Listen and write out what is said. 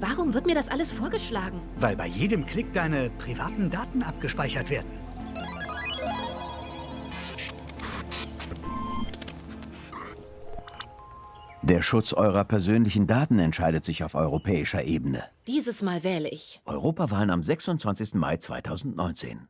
Warum wird mir das alles vorgeschlagen? Weil bei jedem Klick deine privaten Daten abgespeichert werden. Der Schutz eurer persönlichen Daten entscheidet sich auf europäischer Ebene. Dieses Mal wähle ich. Europawahlen am 26. Mai 2019.